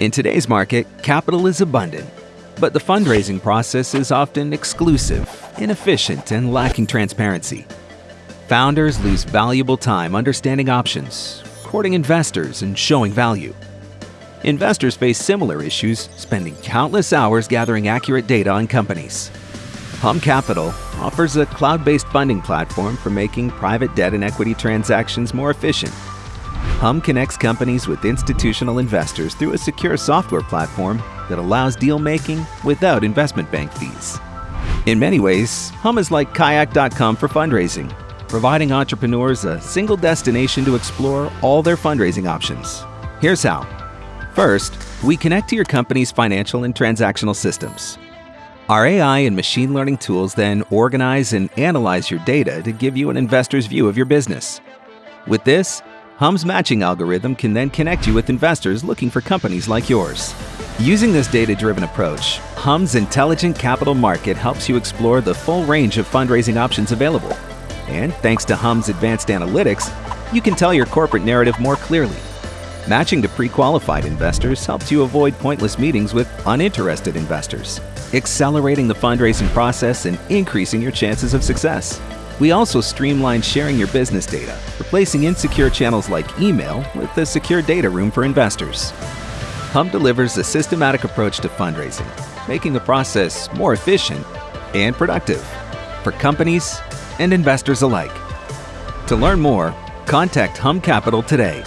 In today's market, capital is abundant, but the fundraising process is often exclusive, inefficient, and lacking transparency. Founders lose valuable time understanding options, courting investors, and showing value. Investors face similar issues, spending countless hours gathering accurate data on companies. Hum Capital offers a cloud-based funding platform for making private debt and equity transactions more efficient. Hum connects companies with institutional investors through a secure software platform that allows deal making without investment bank fees. In many ways, Hum is like Kayak.com for fundraising, providing entrepreneurs a single destination to explore all their fundraising options. Here's how. First, we connect to your company's financial and transactional systems. Our AI and machine learning tools then organize and analyze your data to give you an investor's view of your business. With this, Hum's matching algorithm can then connect you with investors looking for companies like yours. Using this data-driven approach, Hum's intelligent capital market helps you explore the full range of fundraising options available. And thanks to Hum's advanced analytics, you can tell your corporate narrative more clearly. Matching to pre-qualified investors helps you avoid pointless meetings with uninterested investors accelerating the fundraising process and increasing your chances of success. We also streamline sharing your business data, replacing insecure channels like email with a secure data room for investors. Hum delivers a systematic approach to fundraising, making the process more efficient and productive for companies and investors alike. To learn more, contact Hum Capital today